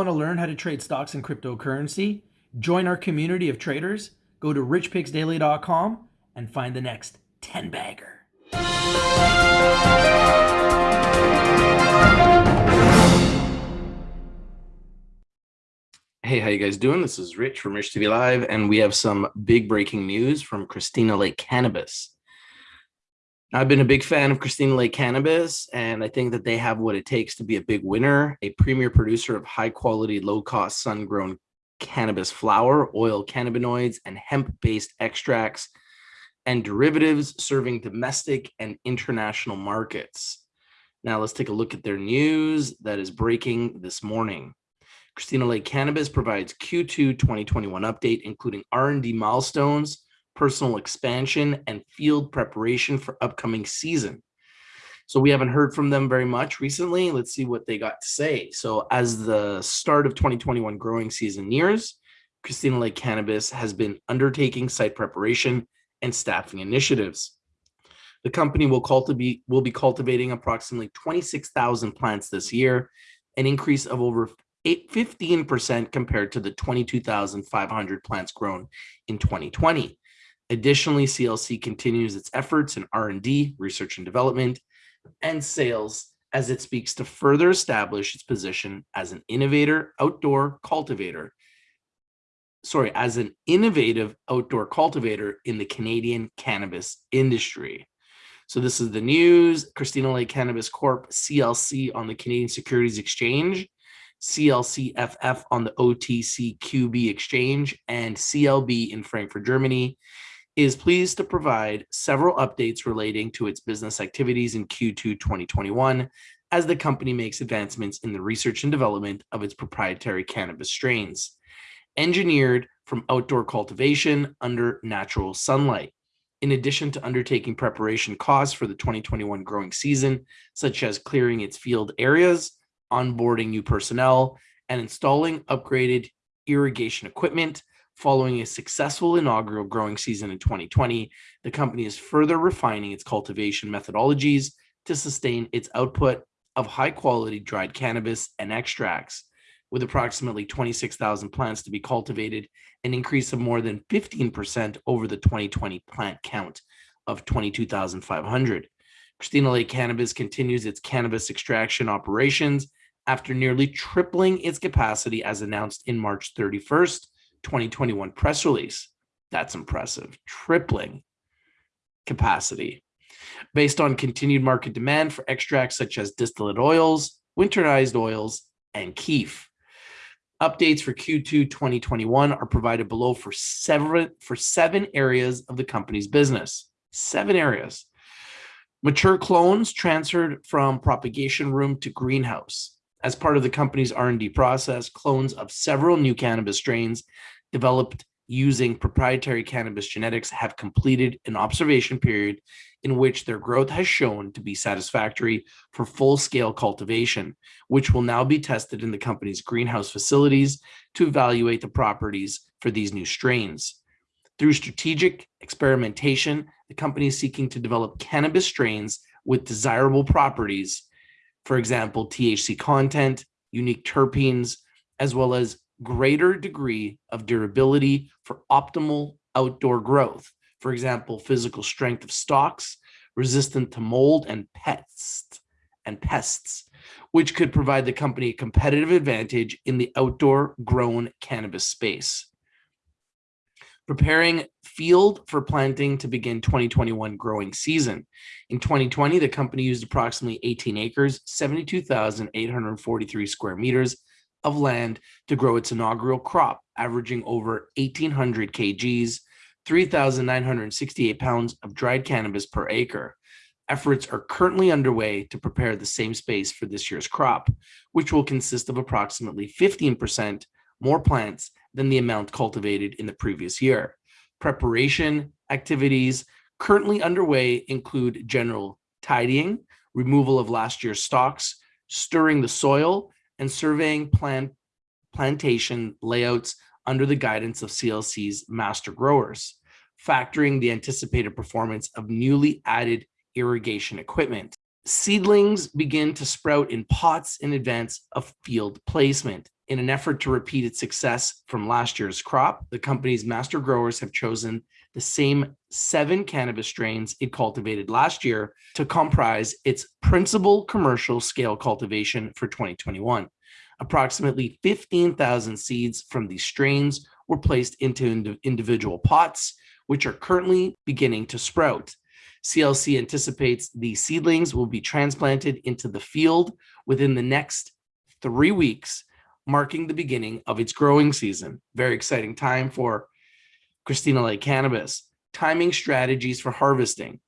want to learn how to trade stocks and cryptocurrency? Join our community of traders. Go to richpicksdaily.com and find the next 10 bagger. Hey, how you guys doing? This is Rich from Rich TV Live, and we have some big breaking news from Christina Lake Cannabis. I've been a big fan of Christina Lake Cannabis, and I think that they have what it takes to be a big winner, a premier producer of high quality, low cost sun grown cannabis flower, oil cannabinoids, and hemp based extracts and derivatives serving domestic and international markets. Now let's take a look at their news that is breaking this morning. Christina Lake Cannabis provides Q2 2021 update, including R&D milestones, personal expansion, and field preparation for upcoming season. So we haven't heard from them very much recently. Let's see what they got to say. So as the start of 2021 growing season nears, Christina Lake Cannabis has been undertaking site preparation and staffing initiatives. The company will cultivate will be cultivating approximately 26,000 plants this year, an increase of over 15% compared to the 22,500 plants grown in 2020. Additionally, CLC continues its efforts in R&D, research and development, and sales as it speaks to further establish its position as an innovator outdoor cultivator. Sorry, as an innovative outdoor cultivator in the Canadian cannabis industry. So this is the news. Christina Lake Cannabis Corp, CLC on the Canadian Securities Exchange, CLCFF on the OTCQB Exchange, and CLB in Frankfurt, Germany is pleased to provide several updates relating to its business activities in Q2 2021 as the company makes advancements in the research and development of its proprietary cannabis strains, engineered from outdoor cultivation under natural sunlight. In addition to undertaking preparation costs for the 2021 growing season, such as clearing its field areas, onboarding new personnel, and installing upgraded irrigation equipment, Following a successful inaugural growing season in 2020, the company is further refining its cultivation methodologies to sustain its output of high quality dried cannabis and extracts. With approximately 26,000 plants to be cultivated, an increase of more than 15% over the 2020 plant count of 22,500. Christina Lake Cannabis continues its cannabis extraction operations after nearly tripling its capacity as announced in March 31st 2021 press release. That's impressive. Tripling capacity based on continued market demand for extracts such as distillate oils, winterized oils, and kief. Updates for Q2 2021 are provided below for seven, for seven areas of the company's business. Seven areas. Mature clones transferred from propagation room to greenhouse. As part of the company's R&D process, clones of several new cannabis strains developed using proprietary cannabis genetics have completed an observation period in which their growth has shown to be satisfactory for full-scale cultivation, which will now be tested in the company's greenhouse facilities to evaluate the properties for these new strains. Through strategic experimentation, the company is seeking to develop cannabis strains with desirable properties, for example, THC content, unique terpenes, as well as greater degree of durability for optimal outdoor growth. For example, physical strength of stalks, resistant to mold and pests, and pests, which could provide the company a competitive advantage in the outdoor grown cannabis space. Preparing field for planting to begin 2021 growing season. In 2020, the company used approximately 18 acres, 72,843 square meters of land to grow its inaugural crop, averaging over 1,800 kgs, 3,968 pounds of dried cannabis per acre. Efforts are currently underway to prepare the same space for this year's crop, which will consist of approximately 15% more plants than the amount cultivated in the previous year. Preparation activities currently underway include general tidying, removal of last year's stalks, stirring the soil, and surveying plant plantation layouts under the guidance of CLC's master growers, factoring the anticipated performance of newly added irrigation equipment. Seedlings begin to sprout in pots in advance of field placement. In an effort to repeat its success from last year's crop, the company's master growers have chosen the same seven cannabis strains it cultivated last year to comprise its principal commercial scale cultivation for 2021. Approximately 15,000 seeds from these strains were placed into ind individual pots, which are currently beginning to sprout. CLC anticipates the seedlings will be transplanted into the field within the next three weeks, marking the beginning of its growing season. Very exciting time for Christina Lake Cannabis. Timing strategies for harvesting.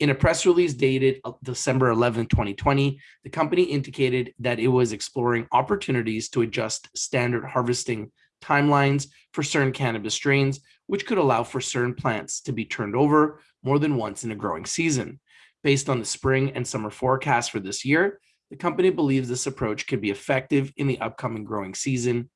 In a press release dated uh, December 11, 2020, the company indicated that it was exploring opportunities to adjust standard harvesting timelines for certain cannabis strains, which could allow for certain plants to be turned over more than once in a growing season. Based on the spring and summer forecast for this year, the company believes this approach could be effective in the upcoming growing season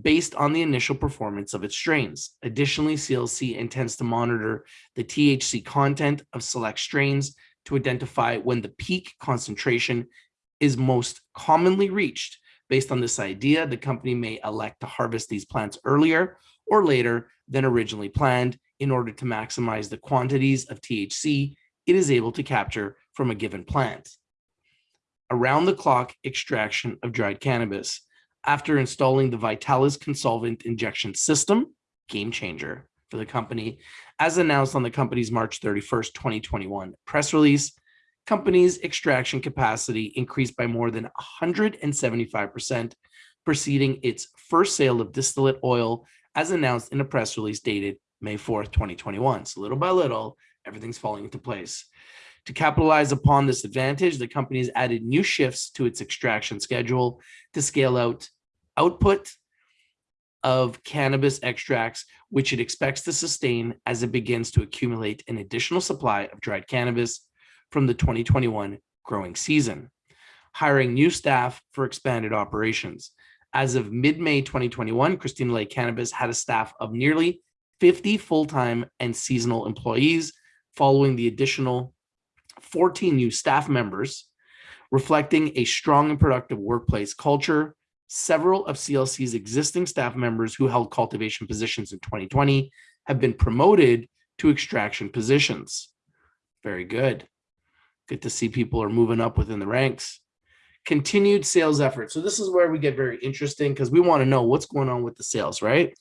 based on the initial performance of its strains. Additionally, CLC intends to monitor the THC content of select strains to identify when the peak concentration is most commonly reached. Based on this idea, the company may elect to harvest these plants earlier or later than originally planned in order to maximize the quantities of THC it is able to capture from a given plant. Around the clock extraction of dried cannabis after installing the Vitalis Co-Solvent Injection System, game changer for the company, as announced on the company's March 31st, 2021 press release, company's extraction capacity increased by more than 175%, preceding its first sale of distillate oil as announced in a press release dated May 4th, 2021. So little by little, everything's falling into place. To capitalize upon this advantage, the company has added new shifts to its extraction schedule to scale out output of cannabis extracts, which it expects to sustain as it begins to accumulate an additional supply of dried cannabis from the 2021 growing season. Hiring new staff for expanded operations. As of mid-May 2021, Christina Lake Cannabis had a staff of nearly 50 full-time and seasonal employees following the additional 14 new staff members, reflecting a strong and productive workplace culture. Several of CLC's existing staff members who held cultivation positions in 2020 have been promoted to extraction positions. Very good. Good to see people are moving up within the ranks. Continued sales efforts. So this is where we get very interesting because we want to know what's going on with the sales, right?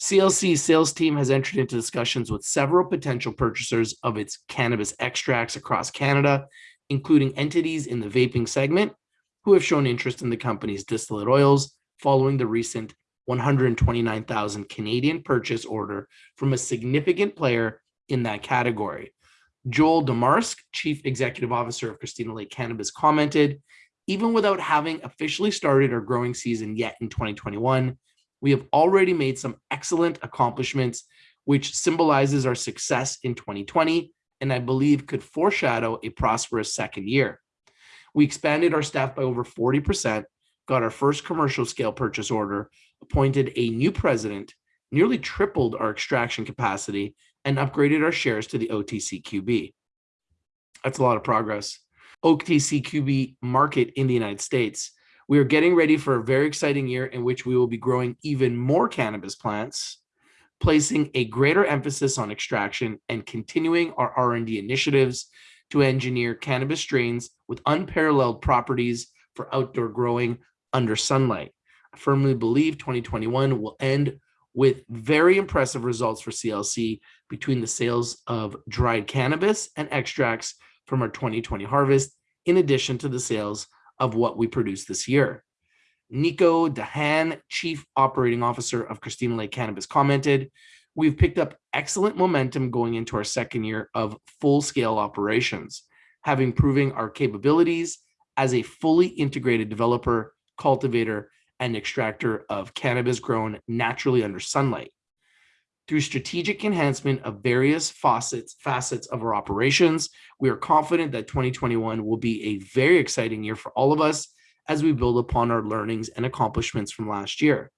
CLC's sales team has entered into discussions with several potential purchasers of its cannabis extracts across Canada, including entities in the vaping segment who have shown interest in the company's distillate oils following the recent 129,000 Canadian purchase order from a significant player in that category. Joel Dumaresq, Chief Executive Officer of Christina Lake Cannabis, commented, even without having officially started our growing season yet in 2021, we have already made some excellent accomplishments, which symbolizes our success in 2020, and I believe could foreshadow a prosperous second year. We expanded our staff by over 40%, got our first commercial scale purchase order, appointed a new president, nearly tripled our extraction capacity, and upgraded our shares to the OTCQB. That's a lot of progress. OTCQB market in the United States we are getting ready for a very exciting year in which we will be growing even more cannabis plants, placing a greater emphasis on extraction and continuing our R&D initiatives to engineer cannabis strains with unparalleled properties for outdoor growing under sunlight. I firmly believe 2021 will end with very impressive results for CLC between the sales of dried cannabis and extracts from our 2020 harvest, in addition to the sales of what we produce this year. Nico Dahan, Chief Operating Officer of Christina Lake Cannabis commented, we've picked up excellent momentum going into our second year of full-scale operations, having proving our capabilities as a fully integrated developer, cultivator, and extractor of cannabis grown naturally under sunlight. Through strategic enhancement of various facets, facets of our operations, we are confident that 2021 will be a very exciting year for all of us as we build upon our learnings and accomplishments from last year.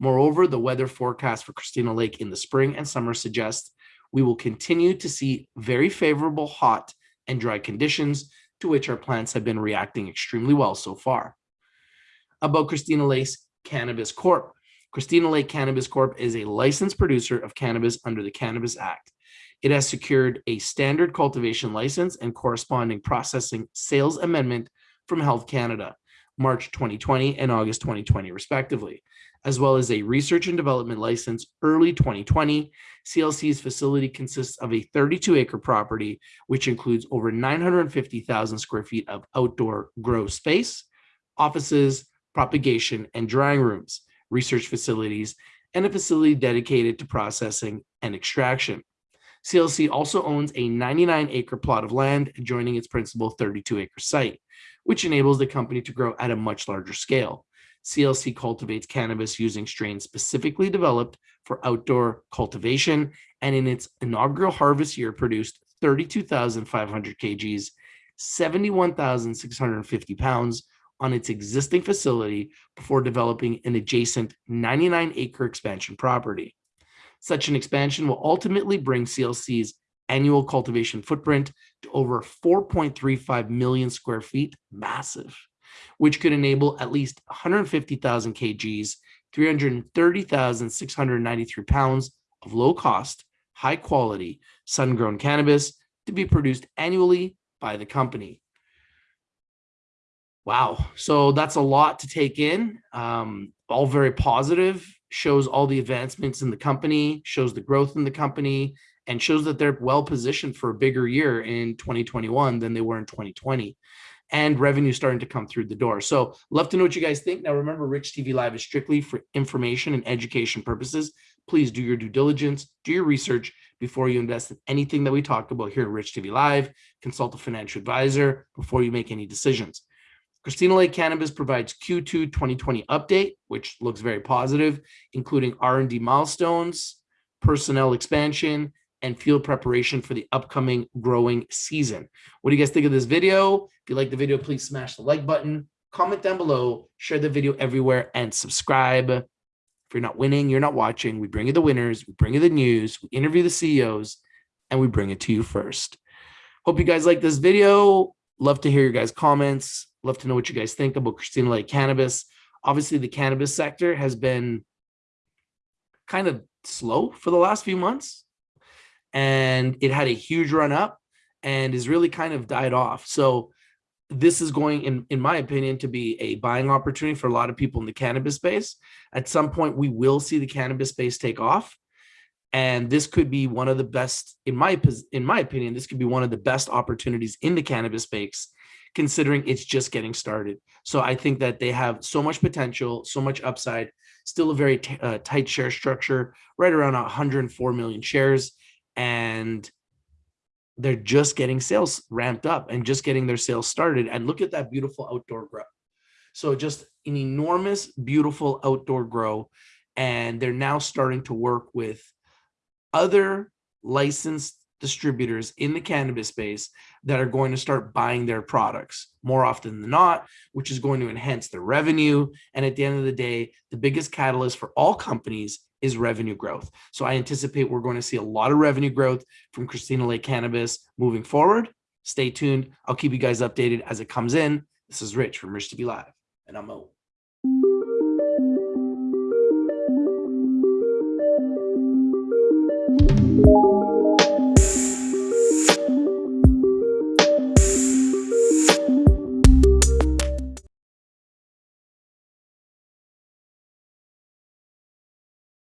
Moreover, the weather forecast for Christina Lake in the spring and summer suggests we will continue to see very favorable hot and dry conditions to which our plants have been reacting extremely well so far. About Christina Lake's Cannabis Corp. Christina Lake Cannabis Corp is a licensed producer of cannabis under the Cannabis Act. It has secured a standard cultivation license and corresponding processing sales amendment from Health Canada, March 2020 and August 2020, respectively, as well as a research and development license early 2020. CLC's facility consists of a 32 acre property, which includes over 950,000 square feet of outdoor grow space, offices, propagation and drying rooms, research facilities, and a facility dedicated to processing and extraction. CLC also owns a 99 acre plot of land adjoining its principal 32 acre site, which enables the company to grow at a much larger scale. CLC cultivates cannabis using strains specifically developed for outdoor cultivation, and in its inaugural harvest year produced 32,500 kgs, 71,650 pounds on its existing facility before developing an adjacent 99 acre expansion property. Such an expansion will ultimately bring CLC's annual cultivation footprint to over 4.35 million square feet, massive, which could enable at least 150,000 kgs, 330,693 pounds of low cost, high quality, sun grown cannabis to be produced annually by the company. Wow. So that's a lot to take in. Um, all very positive, shows all the advancements in the company, shows the growth in the company, and shows that they're well positioned for a bigger year in 2021 than they were in 2020 and revenue starting to come through the door. So love to know what you guys think. Now, remember, Rich TV Live is strictly for information and education purposes. Please do your due diligence, do your research before you invest in anything that we talk about here at Rich TV Live. Consult a financial advisor before you make any decisions. Christina Lake Cannabis provides Q2 2020 update, which looks very positive, including R&D milestones, personnel expansion, and field preparation for the upcoming growing season. What do you guys think of this video? If you like the video, please smash the like button, comment down below, share the video everywhere, and subscribe. If you're not winning, you're not watching. We bring you the winners, we bring you the news, we interview the CEOs, and we bring it to you first. Hope you guys like this video. Love to hear your guys' comments. Love to know what you guys think about Christina Lake Cannabis. Obviously, the cannabis sector has been kind of slow for the last few months and it had a huge run up and is really kind of died off. So this is going in in my opinion to be a buying opportunity for a lot of people in the cannabis space. At some point we will see the cannabis space take off and this could be one of the best in my in my opinion this could be one of the best opportunities in the cannabis space considering it's just getting started. So I think that they have so much potential, so much upside, still a very uh, tight share structure, right around 104 million shares and they're just getting sales ramped up and just getting their sales started. And look at that beautiful outdoor grow. So just an enormous, beautiful outdoor grow. And they're now starting to work with other licensed distributors in the cannabis space that are going to start buying their products more often than not, which is going to enhance their revenue. And at the end of the day, the biggest catalyst for all companies is revenue growth. So I anticipate we're going to see a lot of revenue growth from Christina Lake Cannabis moving forward. Stay tuned. I'll keep you guys updated as it comes in. This is Rich from Rich TV Live, and I'm out.